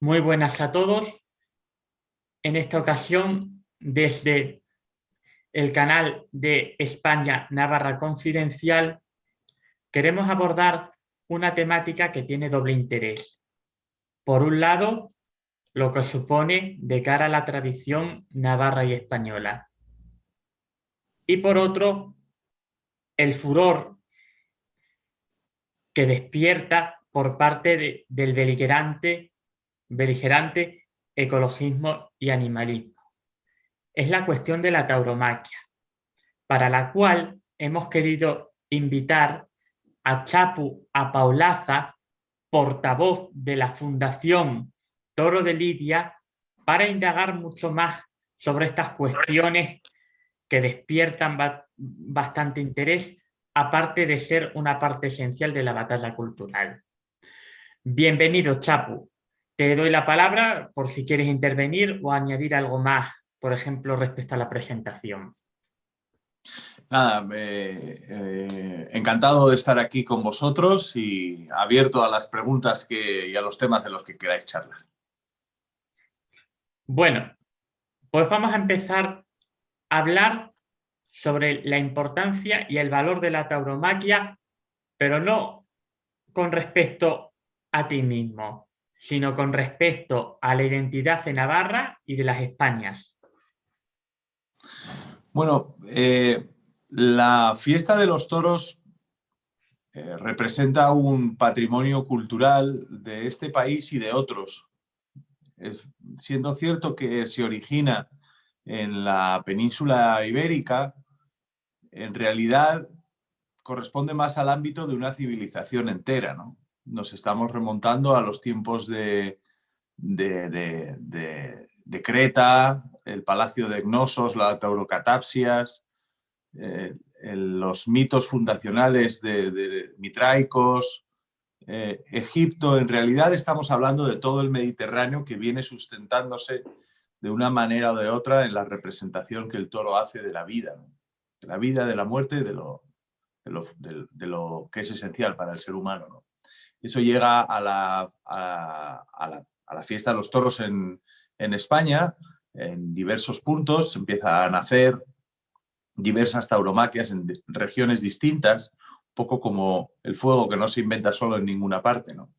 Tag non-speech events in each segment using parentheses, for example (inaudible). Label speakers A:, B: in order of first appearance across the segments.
A: Muy buenas a todos. En esta ocasión, desde el canal de España Navarra Confidencial, queremos abordar una temática que tiene doble interés. Por un lado, lo que supone de cara a la tradición navarra y española. Y por otro, el furor que despierta por parte del beligerante, beligerante ecologismo y animalismo. Es la cuestión de la tauromaquia, para la cual hemos querido invitar a Chapu a Paulaza, portavoz de la Fundación Toro de Lidia, para indagar mucho más sobre estas cuestiones que despiertan bastante interés, aparte de ser una parte esencial de la batalla cultural. Bienvenido, Chapu. Te doy la palabra por si quieres intervenir o añadir algo más, por ejemplo, respecto a la presentación.
B: Nada, eh, encantado de estar aquí con vosotros y abierto a las preguntas que, y a los temas de los que queráis charlar.
A: Bueno, pues vamos a empezar hablar sobre la importancia y el valor de la tauromaquia, pero no con respecto a ti mismo, sino con respecto a la identidad de Navarra y de las Españas.
B: Bueno, eh, la fiesta de los toros eh, representa un patrimonio cultural de este país y de otros. siendo cierto que se origina en la península ibérica, en realidad corresponde más al ámbito de una civilización entera. ¿no? Nos estamos remontando a los tiempos de, de, Creta, el palacio de Gnosos, la taurocatapsias, eh, los mitos fundacionales de, mitraicos, eh, Egipto, en realidad estamos hablando de todo el Mediterráneo que viene sustentándose de una manera o de otra en la representación que el toro hace de la vida, de la vida, de la muerte, de lo, de lo, que es esencial para el ser humano. Eso llega a la, a, la, fiesta de los toros en, en España, en diversos puntos, empieza a nacer diversas tauromaquias en regiones distintas, un poco como el fuego que no se inventa solo en ninguna parte. ¿no?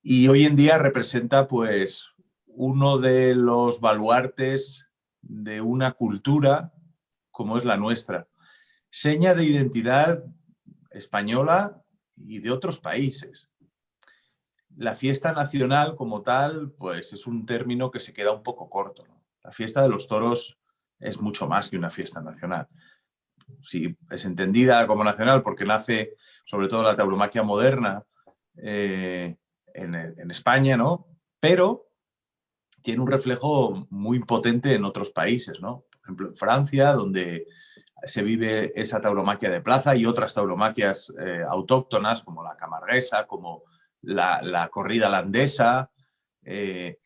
B: Y hoy en día representa pues uno de los baluartes de una cultura como es la nuestra. Seña de identidad española y de otros países. La fiesta nacional como tal, pues es un término que se queda un poco corto. La fiesta de los toros es mucho más que una fiesta nacional. Sí, es entendida como nacional porque nace sobre todo la tauromaquia moderna eh, en, España, ¿no? Pero tiene un reflejo muy potente en otros países, ¿no? Por ejemplo, en Francia, donde se vive esa tauromaquia de plaza y otras tauromaquias eh, autóctonas como la camarguesa, como la, corrida landesa, eh,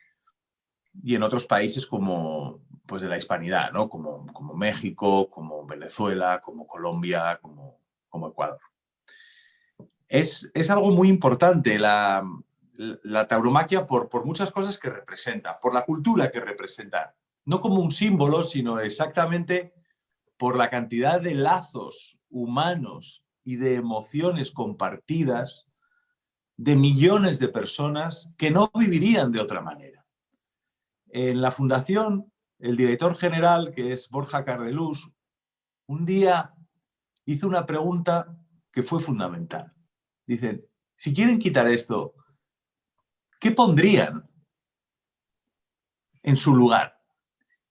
B: y en otros países como, pues de la hispanidad, ¿no? como, como México, como Venezuela, como Colombia, como, como Ecuador. Es, es, algo muy importante la, la tauromaquia por, por muchas cosas que representa, por la cultura que representa, no como un símbolo, sino exactamente por la cantidad de lazos humanos y de emociones compartidas de millones de personas que no vivirían de otra manera. En la fundación el director general, que es Borja Cardelús, un día hizo una pregunta que fue fundamental. Dicen, si quieren quitar esto, ¿qué pondrían en su lugar?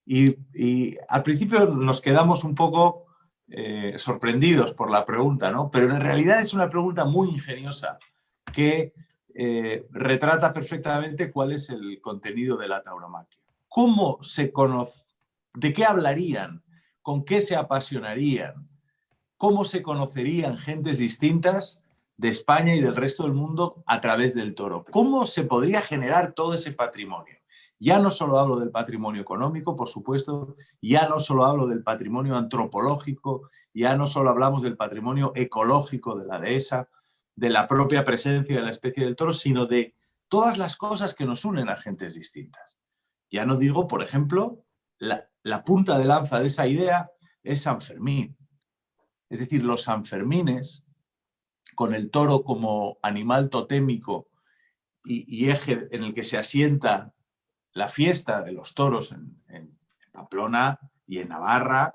B: Y, al principio nos quedamos un poco eh, sorprendidos por la pregunta, ¿no? pero en realidad es una pregunta muy ingeniosa que eh, retrata perfectamente cuál es el contenido de la tauromaquia. ¿Cómo se conoce? ¿De qué hablarían? ¿Con qué se apasionarían? ¿Cómo se conocerían gentes distintas de España y del resto del mundo a través del toro? ¿Cómo se podría generar todo ese patrimonio? Ya no solo hablo del patrimonio económico, por supuesto, ya no solo hablo del patrimonio antropológico, ya no solo hablamos del patrimonio ecológico de la dehesa, de la propia presencia de la especie del toro, sino de todas las cosas que nos unen a gentes distintas. Ya no digo, por ejemplo, la, punta de lanza de esa idea es San Fermín. Es decir, los Sanfermines, con el toro como animal totémico y, eje en el que se asienta la fiesta de los toros en, Pamplona y en Navarra,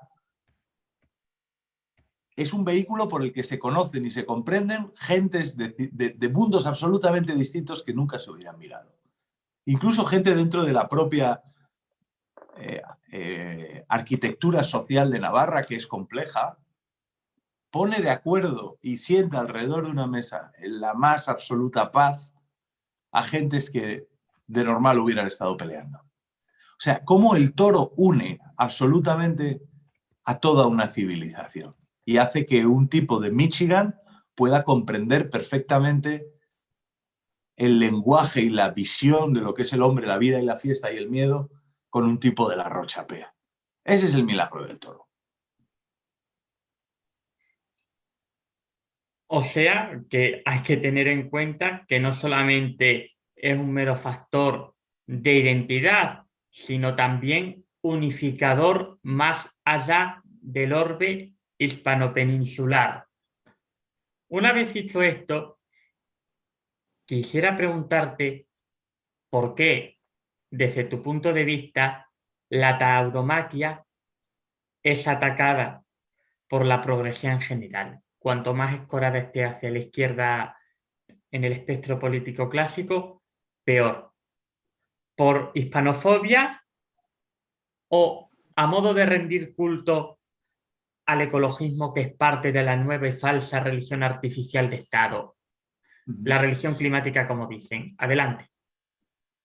B: es un vehículo por el que se conocen y se comprenden gentes de, mundos absolutamente distintos que nunca se hubieran mirado. Incluso gente dentro de la propia eh, eh, arquitectura social de Navarra, que es compleja, pone de acuerdo y sienta alrededor de una mesa en la más absoluta paz a gentes que de normal hubieran estado peleando. O sea, cómo el toro une absolutamente a toda una civilización y hace que un tipo de Michigan pueda comprender perfectamente el lenguaje y la visión de lo que es el hombre, la vida y la fiesta y el miedo con un tipo de la rochapea. Ese es el milagro del toro.
A: O sea, que hay que tener en cuenta que no solamente es un mero factor de identidad, sino también unificador más allá del orbe hispano-peninsular. Una vez dicho esto, quisiera preguntarte por qué, desde tu punto de vista, la tauromaquia es atacada por la progresión general cuanto más escorada esté hacia la izquierda en el espectro político clásico, peor. Por hispanofobia o a modo de rendir culto al ecologismo que es parte de la nueva y falsa religión artificial de Estado. La religión climática, como dicen. Adelante.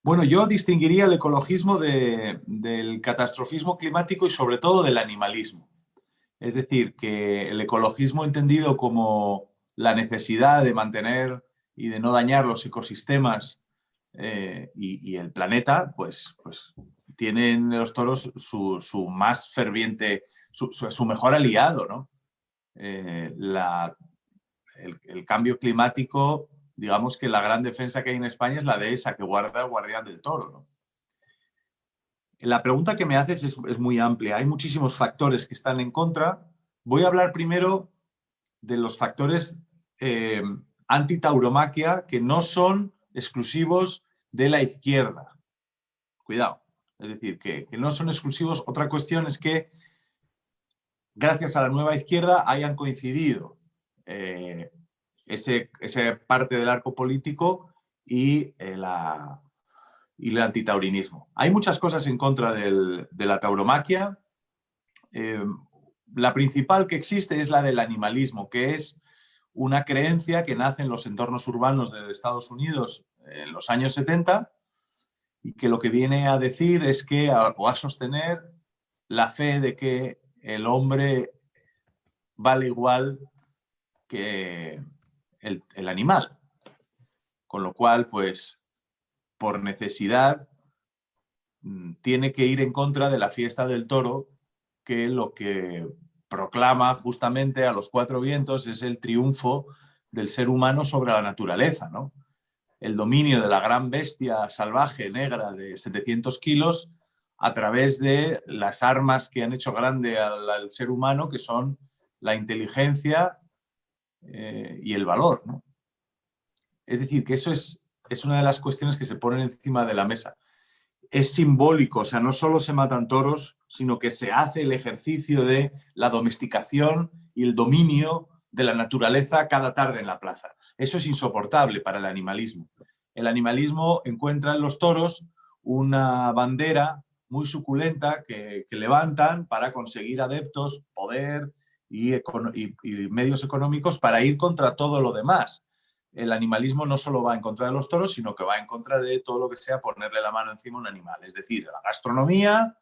B: Bueno, yo distinguiría el ecologismo del catastrofismo climático y sobre todo del animalismo. Es decir, que el ecologismo entendido como la necesidad de mantener y de no dañar los ecosistemas eh, y, el planeta, pues, pues tienen los toros su, más ferviente, su, mejor aliado. ¿no? Eh, el, el, cambio climático, digamos que la gran defensa que hay en España es la de esa que guarda el guardián del toro. La pregunta que me haces es, muy amplia. Hay muchísimos factores que están en contra. Voy a hablar primero de los factores eh, anti-tauromaquia que no son exclusivos de la izquierda. Cuidado. Es decir, que, no son exclusivos. Otra cuestión es que gracias a la nueva izquierda hayan coincidido eh, ese, parte del arco político y eh, la, y el antitaurinismo. Hay muchas cosas en contra de la tauromaquia. Eh, la principal que existe es la del animalismo, que es una creencia que nace en los entornos urbanos de Estados Unidos en los años 70 y que lo que viene a decir es que, o a sostener la fe de que el hombre vale igual que el animal. Con lo cual, pues, por necesidad, mm, tiene que ir en contra de la fiesta del toro, que lo que proclama justamente a los cuatro vientos es el triunfo del ser humano sobre la naturaleza, ¿no? El dominio de la gran bestia salvaje negra de 700 kilos a través de las armas que han hecho grande al, ser humano, que son la inteligencia eh, y el valor, ¿no? Es decir, que eso es es una de las cuestiones que se ponen encima de la mesa. Es simbólico, o sea, no solo se matan toros, sino que se hace el ejercicio de la domesticación y el dominio de la naturaleza cada tarde en la plaza. Eso es insoportable para el animalismo. El animalismo encuentra en los toros una bandera muy suculenta que, levantan para conseguir adeptos, poder y, medios económicos para ir contra todo lo demás el animalismo no solo va en contra de los toros, sino que va en contra de todo lo que sea ponerle la mano encima a un animal. Es decir, la gastronomía,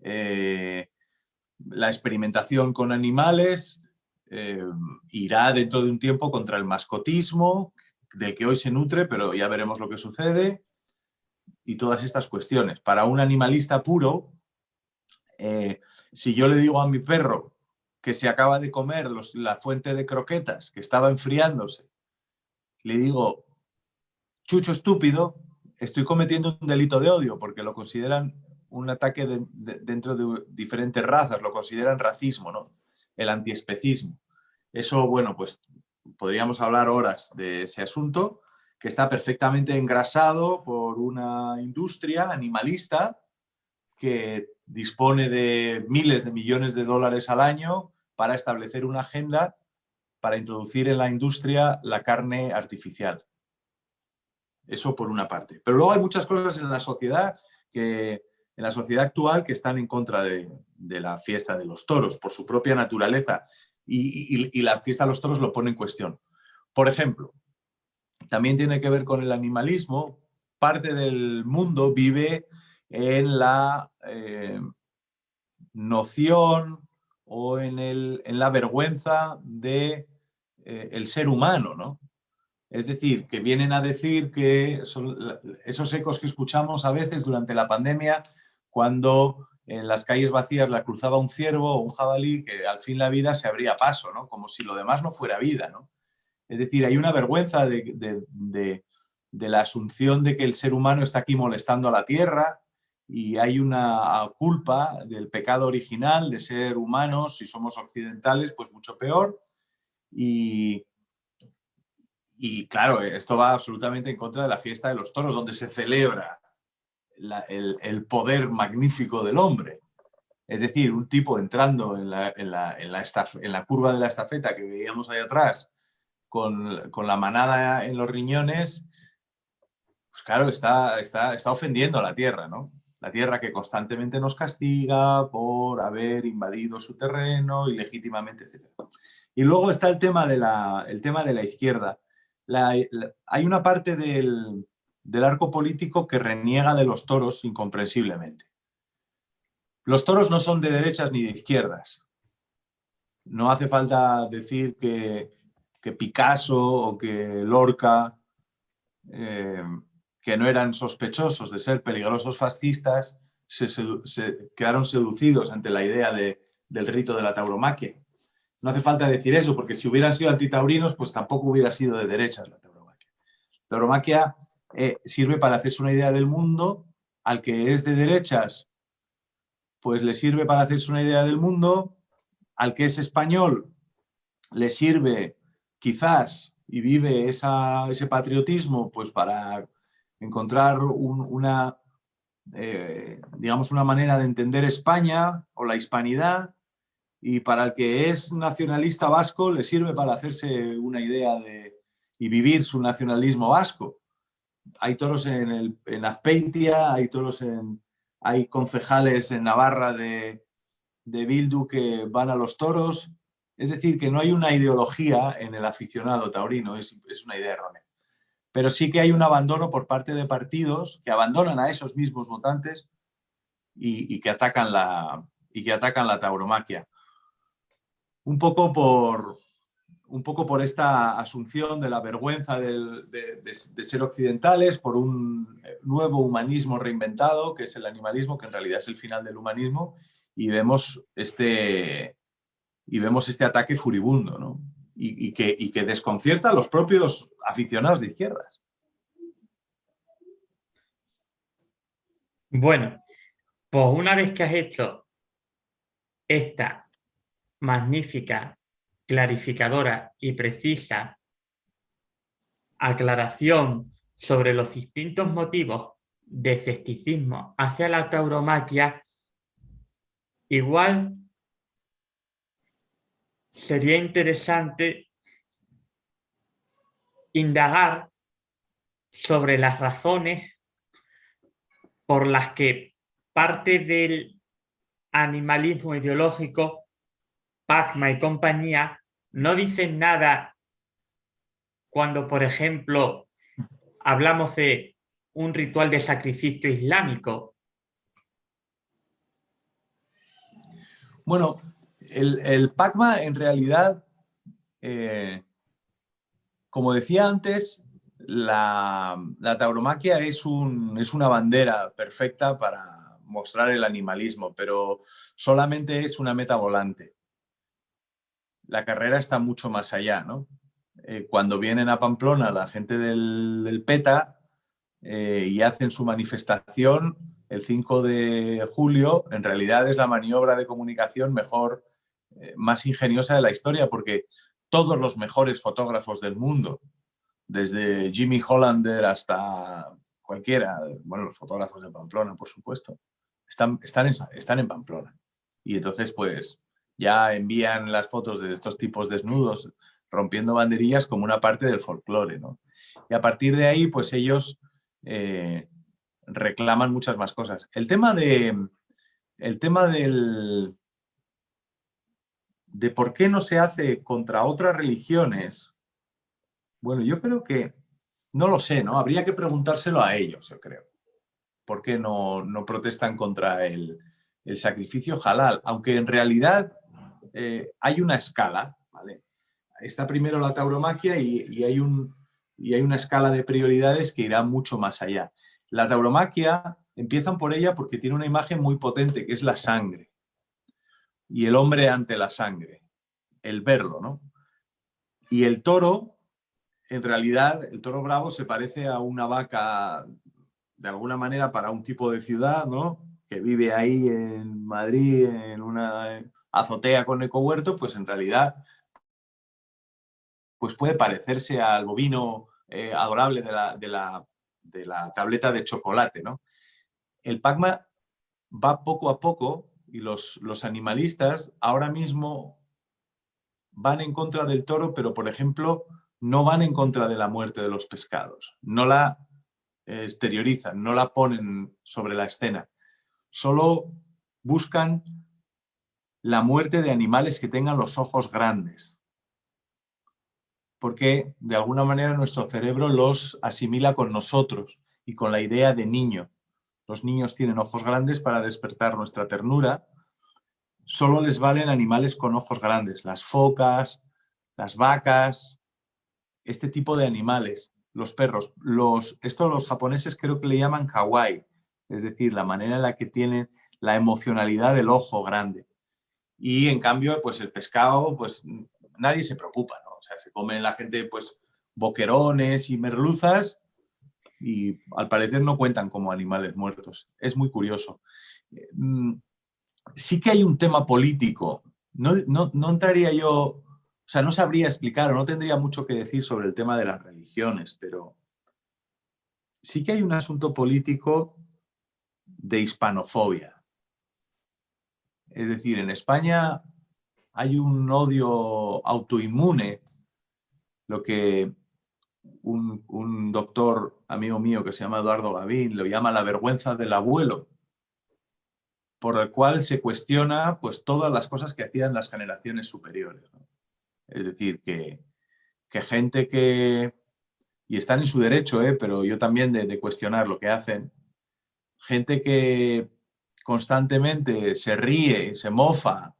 B: eh, la experimentación con animales, eh, irá dentro de un tiempo contra el mascotismo, del que hoy se nutre, pero ya veremos lo que sucede. y todas estas cuestiones. Para un animalista puro, eh, si yo le digo a mi perro que se acaba de comer la fuente de croquetas, que estaba enfriándose, le digo, chucho estúpido, estoy cometiendo un delito de odio porque lo consideran un ataque dentro de diferentes razas, lo consideran racismo, ¿no? el antiespecismo. Eso, bueno, pues podríamos hablar horas de ese asunto, que está perfectamente engrasado por una industria animalista que dispone de miles de millones de dólares al año para establecer una agenda para introducir en la industria la carne artificial. Eso por una parte. Pero luego hay muchas cosas en la sociedad que en la sociedad actual que están en contra de, la fiesta de los toros por su propia naturaleza y, la fiesta de los toros lo pone en cuestión. Por ejemplo, también tiene que ver con el animalismo. Parte del mundo vive en la eh, noción o en, la vergüenza de eh, el ser humano, ¿no? Es decir, que vienen a decir que esos ecos que escuchamos a veces durante la pandemia, cuando en las calles vacías la cruzaba un ciervo o un jabalí, que al fin la vida se abría paso, ¿no? Como si lo demás no fuera vida, ¿no? Es decir, hay una vergüenza de, la asunción de que el ser humano está aquí molestando a la tierra y hay una culpa del pecado original de ser humanos, si somos occidentales, pues mucho peor. Y, claro, esto va absolutamente en contra de la fiesta de los toros, donde se celebra el, poder magnífico del hombre. Es decir, un tipo entrando en la, en la curva de la estafeta que veíamos ahí atrás, con, la manada en los riñones, pues claro, está, está, está ofendiendo a la tierra, ¿no? La tierra que constantemente nos castiga por haber invadido su terreno ilegítimamente, etc. Y luego está el tema de la, el tema de la izquierda. hay una parte del, del arco político que reniega de los toros incomprensiblemente. Los toros no son de derechas ni de izquierdas. No hace falta decir que que Picasso o que Lorca, eh, que no eran sospechosos de ser peligrosos fascistas, se, quedaron seducidos ante la idea del rito de la tauromaquia. No hace falta decir eso, porque si hubieran sido antitaurinos, pues tampoco hubiera sido de derechas la tauromaquia. La tauromaquia eh, sirve para hacerse una idea del mundo, al que es de derechas, pues le sirve para hacerse una idea del mundo, al que es español, le sirve quizás y vive ese patriotismo pues para encontrar una, eh, digamos, una manera de entender España o la hispanidad y para el que es nacionalista vasco le sirve para hacerse una idea de, y vivir su nacionalismo vasco. Hay toros en, el, en Azpeitia, hay toros en, hay concejales en Navarra de, de Bildu que van a los toros, es decir, que no hay una ideología en el aficionado taurino, es, una idea errónea. Pero sí que hay un abandono por parte de partidos que abandonan a esos mismos votantes y, que, atacan la, y que atacan la tauromaquia. Un poco por, un poco por esta asunción de la vergüenza de, ser occidentales, por un nuevo humanismo reinventado, que es el animalismo, que en realidad es el final del humanismo, y vemos este, y vemos este ataque furibundo, ¿no? Y, que, que desconcierta a los propios aficionados de izquierdas.
A: Bueno, pues una vez que has hecho esta magnífica, clarificadora y precisa aclaración sobre los distintos motivos de escepticismo hacia la tauromaquia, igual sería interesante indagar sobre las razones por las que parte del animalismo ideológico, Pacma y compañía, no dicen nada cuando, por ejemplo, hablamos de un ritual de sacrificio islámico.
B: Bueno, el, el PACMA en realidad, eh, como decía antes, la, tauromaquia es, un, es una bandera perfecta para mostrar el animalismo, pero solamente es una meta volante. La carrera está mucho más allá, ¿no? Eh, cuando vienen a Pamplona la gente del, PETA eh, y hacen su manifestación el 5 de julio, en realidad es la maniobra de comunicación mejor, eh, más ingeniosa de la historia, porque todos los mejores fotógrafos del mundo, desde Jimmy Hollander hasta cualquiera, bueno, los fotógrafos de Pamplona, por supuesto, están, están, en, están en Pamplona. Y entonces, pues, ya envían las fotos de estos tipos desnudos rompiendo banderillas como una parte del folclore, ¿no? Y a partir de ahí, pues ellos eh, reclaman muchas más cosas. El tema de... El tema del... De por qué no se hace contra otras religiones, bueno, yo creo que, no lo sé, ¿no? Habría que preguntárselo a ellos, yo creo. ¿Por qué no, protestan contra el, sacrificio halal? Aunque en realidad eh, hay una escala, ¿vale? Está primero la tauromaquia y, hay un, y hay una escala de prioridades que irá mucho más allá. La tauromaquia empiezan por ella porque tiene una imagen muy potente, que es la sangre. Y el hombre ante la sangre, el verlo, ¿no? Y el toro en realidad el toro bravo se parece a una vaca de alguna manera para un tipo de ciudad, ¿no? Que vive ahí en Madrid en una azotea con ecohuerto, pues en realidad pues puede parecerse al bovino eh, adorable de la, de, la, tableta de chocolate, ¿no? El PACMA va poco a poco y los, los animalistas ahora mismo van en contra del toro, pero por ejemplo no van en contra de la muerte de los pescados, no la exteriorizan, no la ponen sobre la escena, solo buscan la muerte de animales que tengan los ojos grandes, porque de alguna manera nuestro cerebro los asimila con nosotros y con la idea de niño. Los niños tienen ojos grandes para despertar nuestra ternura, solo les valen animales con ojos grandes, las focas, las vacas, este tipo de animales, los perros. Los, esto los japoneses creo que le llaman kawaii, es decir, la manera en la que tienen la emocionalidad del ojo grande. Y en cambio, pues el pescado, pues nadie se preocupa, ¿no? O sea, se comen la gente, pues, boquerones y merluzas y al parecer no cuentan como animales muertos. Es muy curioso. Mm, sí que hay un tema político. No, no, no entraría yo o sea, no sabría explicar o no tendría mucho que decir sobre el tema de las religiones, pero sí que hay un asunto político de hispanofobia. Es decir, en España hay un odio autoinmune, lo que un, doctor amigo mío que se llama Eduardo Gavín lo llama la vergüenza del abuelo, por el cual se cuestiona pues, todas las cosas que hacían las generaciones superiores. Es decir, que, gente que, y están en su derecho, ¿eh? pero yo también de, cuestionar lo que hacen, gente que constantemente se ríe, se mofa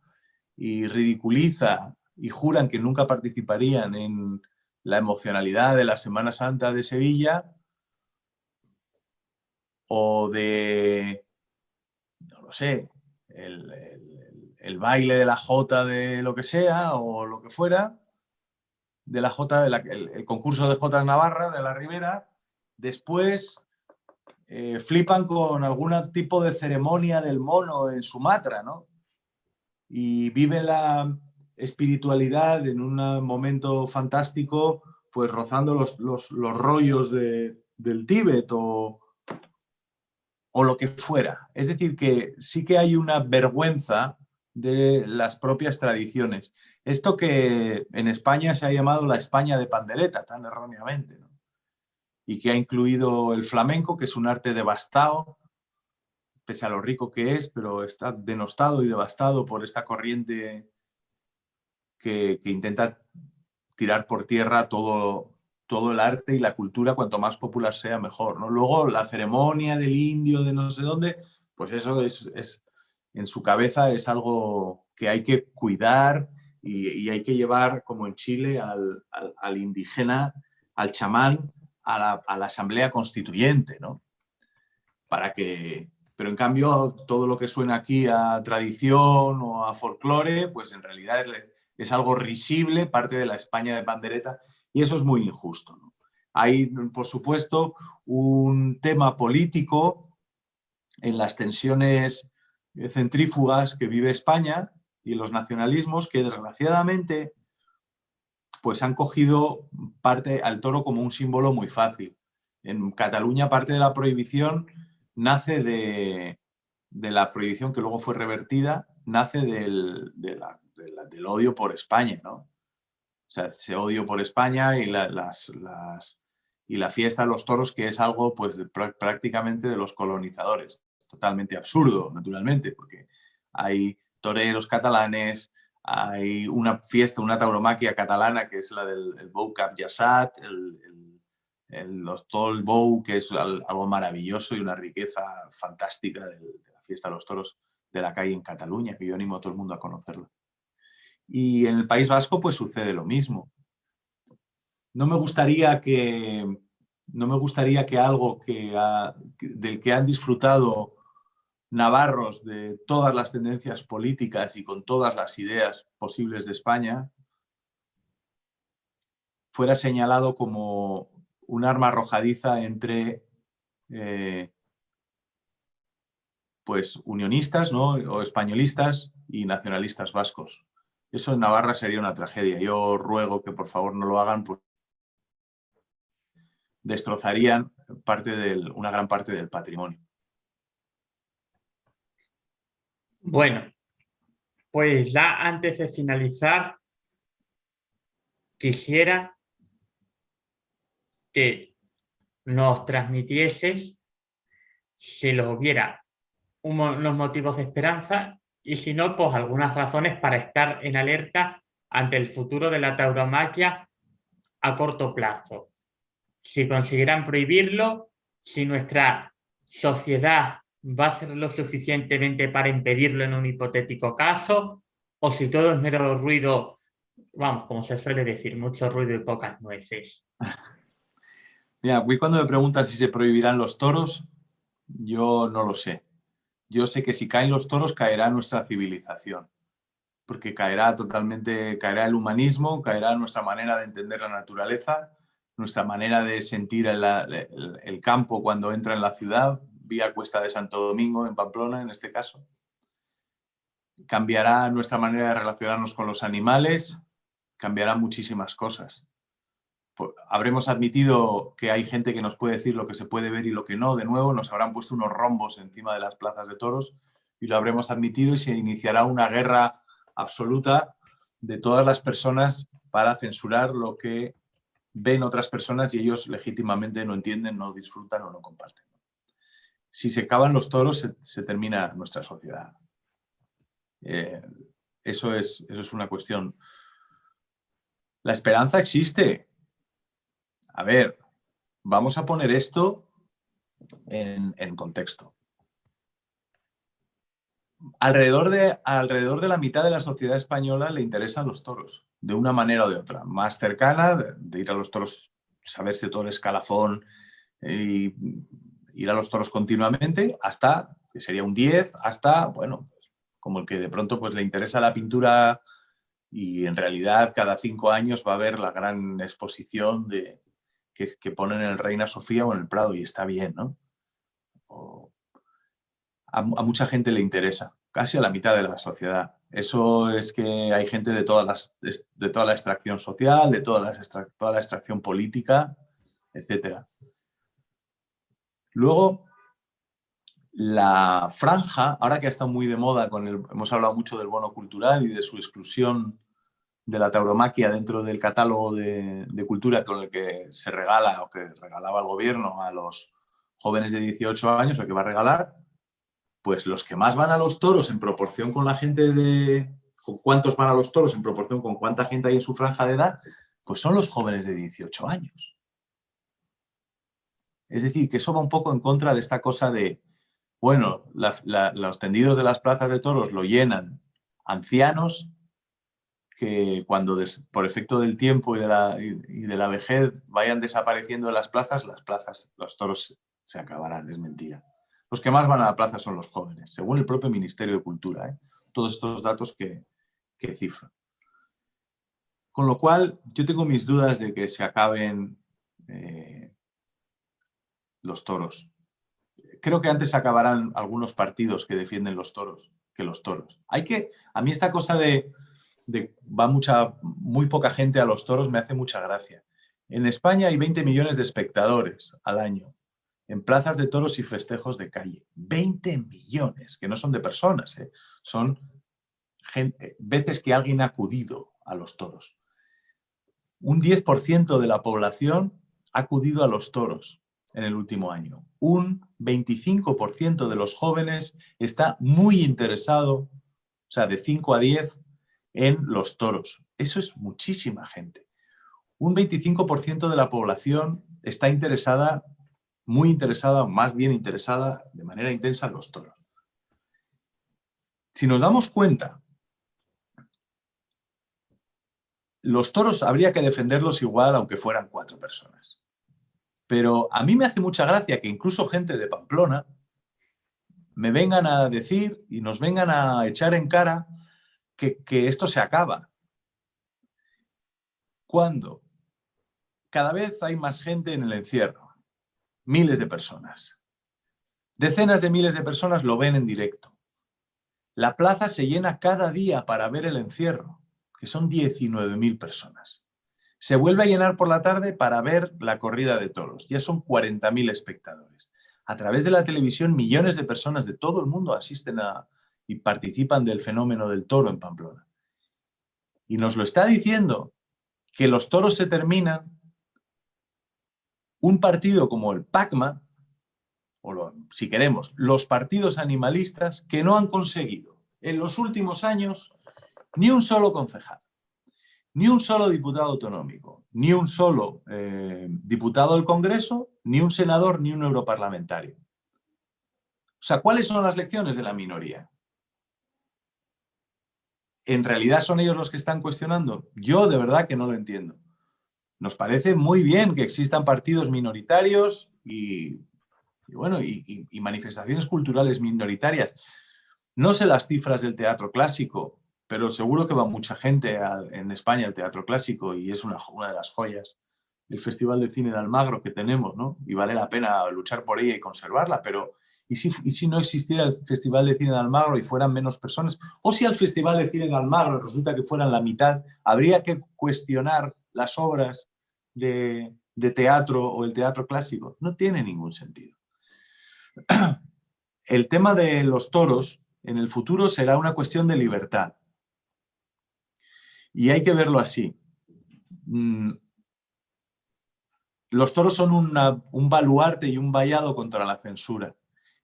B: y ridiculiza y juran que nunca participarían en la emocionalidad de la Semana Santa de Sevilla o de, no lo sé, el, el baile de la jota de lo que sea o lo que fuera, de la jota, el, concurso de jotas Navarra de la Ribera, después eh, flipan con algún tipo de ceremonia del mono en Sumatra, ¿no? Y viven la espiritualidad en un momento fantástico, pues rozando los, los, rollos de, del Tíbet o, o lo que fuera. Es decir, que sí que hay una vergüenza de las propias tradiciones. Esto que en España se ha llamado la España de pandereta, tan erróneamente, y que ha incluido el flamenco, que es un arte devastado, pese a lo rico que es, pero está denostado y devastado por esta corriente que, intenta tirar por tierra todo, todo el arte y la cultura, cuanto más popular sea, mejor. ¿no? Luego, la ceremonia del indio de no sé dónde, pues eso es, es en su cabeza es algo que hay que cuidar y, hay que llevar, como en Chile, al, indígena, al chamán, a la, Asamblea Constituyente, ¿no? Para que, pero en cambio todo lo que suena aquí a tradición o a folclore, pues en realidad es, algo risible, parte de la España de pandereta, y eso es muy injusto. Hay, por supuesto, un tema político en las tensiones centrífugas que vive España y los nacionalismos que desgraciadamente pues han cogido parte al toro como un símbolo muy fácil. En Cataluña parte de la prohibición nace de, la prohibición que luego fue revertida, nace del, odio por España, ¿no? O sea, ese odio por España y la fiesta de los toros, que es algo pues, prácticamente de los colonizadores. Totalmente absurdo, naturalmente, porque hay toreros catalanes, hay una fiesta, una tauromaquia catalana que es la del el Bou Cap Yassat, el, los, todo el Bou, que es algo maravilloso y una riqueza fantástica de, la fiesta de los toros de la calle en Cataluña, que yo animo a todo el mundo a conocerla. Y en el País Vasco pues sucede lo mismo. No me gustaría que, no me gustaría que algo que del que han disfrutado navarros de todas las tendencias políticas y con todas las ideas posibles de España, fuera señalado como un arma arrojadiza entre eh, pues unionistas ¿no? o españolistas y nacionalistas vascos. Eso en Navarra sería una tragedia. Yo ruego que por favor no lo hagan porque destrozarían parte una gran parte del patrimonio.
A: Bueno, pues ya antes de finalizar, quisiera que nos transmitieses, si lo hubiera, unos motivos de esperanza y si no, pues algunas razones para estar en alerta ante el futuro de la tauromaquia a corto plazo. Si consiguieran prohibirlo, si nuestra sociedad va a ser lo suficientemente para impedirlo en un hipotético caso, o si todo es mero ruido, vamos, como se suele decir, mucho ruido y pocas nueces. (laughs)
B: Mira, cuando me preguntan si se prohibirán los toros, yo no lo sé. Yo sé que si caen los toros caerá nuestra civilización, porque caerá totalmente, caerá el humanismo, caerá nuestra manera de entender la naturaleza, nuestra manera de sentir el campo cuando entra en la ciudad, vía Cuesta de Santo Domingo, en Pamplona en este caso. Cambiará nuestra manera de relacionarnos con los animales, cambiará muchísimas cosas. Habremos admitido que hay gente que nos puede decir lo que se puede ver y lo que no. De nuevo, nos habrán puesto unos rombos encima de las plazas de toros y lo habremos admitido y se iniciará una guerra absoluta de todas las personas para censurar lo que ven otras personas y ellos legítimamente no entienden, no disfrutan o no comparten si se acaban los toros, se, termina nuestra sociedad. Eh, eso, es, eso es una cuestión. La esperanza existe. A ver, vamos a poner esto en, contexto. Alrededor de, alrededor de la mitad de la sociedad española le interesan los toros, de una manera o de otra. Más cercana, de, ir a los toros, saberse todo el escalafón y ir a los toros continuamente hasta, que sería un 10, hasta, bueno, pues, como el que de pronto pues, le interesa la pintura y en realidad cada cinco años va a haber la gran exposición de, que, ponen en el Reina Sofía o en el Prado y está bien, ¿no? a, mucha gente le interesa, casi a la mitad de la sociedad. Eso es que hay gente de, todas las, de toda la extracción social, de toda la, toda la extracción política, etcétera. Luego, la franja, ahora que ha estado muy de moda, con el, hemos hablado mucho del bono cultural y de su exclusión de la tauromaquia dentro del catálogo de, cultura con el que se regala o que regalaba el gobierno a los jóvenes de 18 años o que va a regalar, pues los que más van a los toros en proporción con la gente de... con cuántos van a los toros en proporción con cuánta gente hay en su franja de edad, pues son los jóvenes de 18 años. Es decir, que eso va un poco en contra de esta cosa de, bueno, los tendidos de las plazas de toros lo llenan ancianos que cuando por efecto del tiempo y de, la, y de la vejez vayan desapareciendo las plazas, las plazas, los toros se acabarán, es mentira. Los que más van a la plaza son los jóvenes, según el propio Ministerio de Cultura. ¿eh? Todos estos datos que, que cifran. Con lo cual, yo tengo mis dudas de que se acaben eh, los toros. Creo que antes acabarán algunos partidos que defienden los toros que los toros. Hay que, a mí esta cosa de, de va mucha, muy poca gente a los toros me hace mucha gracia. En España hay 20 millones de espectadores al año en plazas de toros y festejos de calle. 20 millones, que no son de personas, ¿eh? son gente, veces que alguien ha acudido a los toros. Un 10% de la población ha acudido a los toros en el último año. Un 25% de los jóvenes está muy interesado, o sea, de 5 a 10, en los toros. Eso es muchísima gente. Un 25% de la población está interesada muy interesada, más bien interesada, de manera intensa en los toros. Si nos damos cuenta, los toros habría que defenderlos igual aunque fueran cuatro personas. Pero a mí me hace mucha gracia que incluso gente de Pamplona me vengan a decir y nos vengan a echar en cara que, que esto se acaba. Cuando cada vez hay más gente en el encierro, miles de personas. Decenas de miles de personas lo ven en directo. La plaza se llena cada día para ver el encierro, que son 19.000 personas. Se vuelve a llenar por la tarde para ver la corrida de toros. Ya son 40.000 espectadores. A través de la televisión, millones de personas de todo el mundo asisten a, y participan del fenómeno del toro en Pamplona. Y nos lo está diciendo que los toros se terminan un partido como el PACMA, o si queremos, los partidos animalistas que no han conseguido en los últimos años ni un solo concejal, ni un solo diputado autonómico, ni un solo eh, diputado del Congreso, ni un senador, ni un europarlamentario. O sea, ¿cuáles son las lecciones de la minoría? ¿En realidad son ellos los que están cuestionando? Yo de verdad que no lo entiendo. Nos parece muy bien que existan partidos minoritarios y, bueno, y, manifestaciones culturales minoritarias. No sé las cifras del teatro clásico, pero seguro que va mucha gente en España al teatro clásico y es una, una de las joyas el Festival de Cine de Almagro que tenemos, ¿no? Y vale la pena luchar por ella y conservarla, pero ¿y si, ¿y si, no existiera el Festival de Cine de Almagro y fueran menos personas? O si al Festival de Cine de Almagro resulta que fueran la mitad, habría que cuestionar las obras de, teatro o el teatro clásico. No tiene ningún sentido. (clears throat) El tema de los toros en el futuro será una cuestión de libertad. Y hay que verlo así. Mm, los toros son un baluarte y un vallado contra la censura.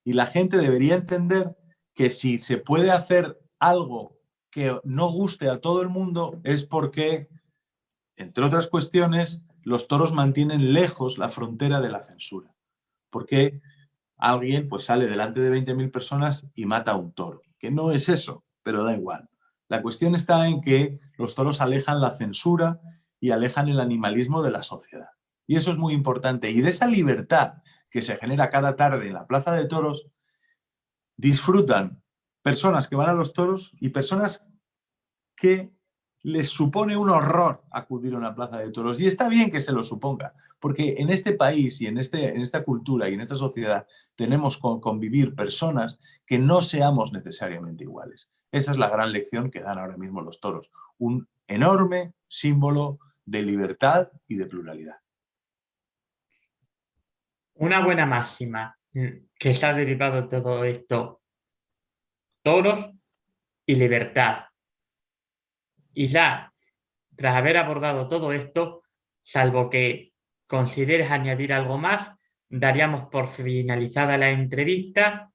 B: Y la gente debería entender que si se puede hacer algo que no guste a todo el mundo es porque entre otras cuestiones, los toros mantienen lejos la frontera de la censura. Porque alguien pues, sale delante de 20.000 personas y mata a un toro. Que no es eso, pero da igual. La cuestión está en que los toros alejan la censura y alejan el animalismo de la sociedad. Y eso es muy importante. Y de esa libertad que se genera cada tarde en la plaza de toros, disfrutan personas que van a los toros y personas que les supone un horror acudir a una plaza de toros. Y está bien que se lo suponga, porque en este país y en, este, en esta cultura y en esta sociedad tenemos que convivir personas que no seamos necesariamente iguales. Esa es la gran lección que dan ahora mismo los toros. Un enorme símbolo de libertad y de pluralidad.
A: Una buena máxima que se ha derivado de todo esto. Toros y libertad y ya, tras haber abordado todo esto, salvo que consideres añadir algo más, daríamos por finalizada la entrevista,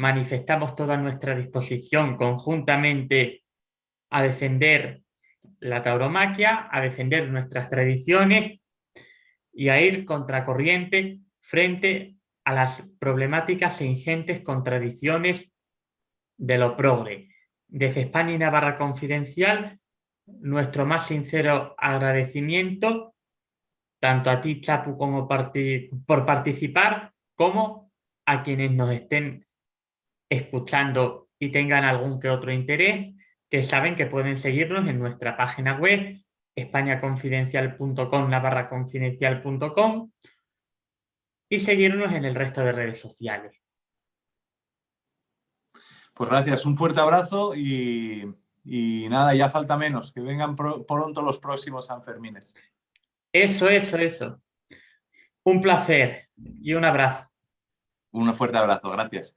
A: manifestamos toda nuestra disposición conjuntamente a defender la tauromaquia, a defender nuestras tradiciones y a ir contracorriente frente a las problemáticas e ingentes contradicciones de lo progre. Desde España y Navarra Confidencial nuestro más sincero agradecimiento, tanto a ti, Chapu, como por participar, como a quienes nos estén escuchando y tengan algún que otro interés, que saben que pueden seguirnos en nuestra página web, españaconfidencial.com, barra confidencial.com y seguirnos en el resto de redes sociales.
B: Pues gracias, un fuerte abrazo y, nada, ya falta menos, que vengan pronto los próximos Sanfermines.
A: Eso, eso, eso. Un placer y un abrazo.
B: Un fuerte abrazo, gracias.